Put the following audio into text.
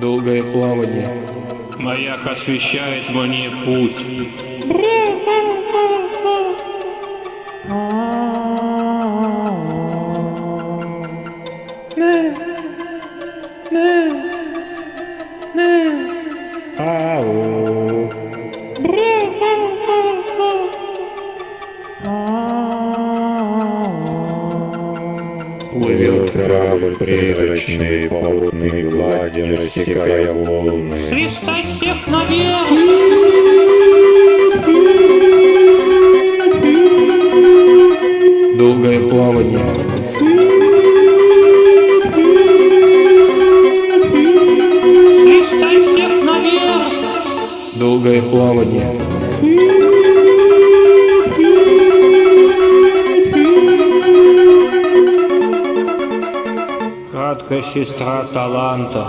Долгое плавание. Маяк освещает мне путь. Ау. Плывет корабль призрачный по водной глади, рассекая волны. Христос всех наверх! Долгое плавание. Христос всех наверх! Долгое плавание. Краткая сестра таланта.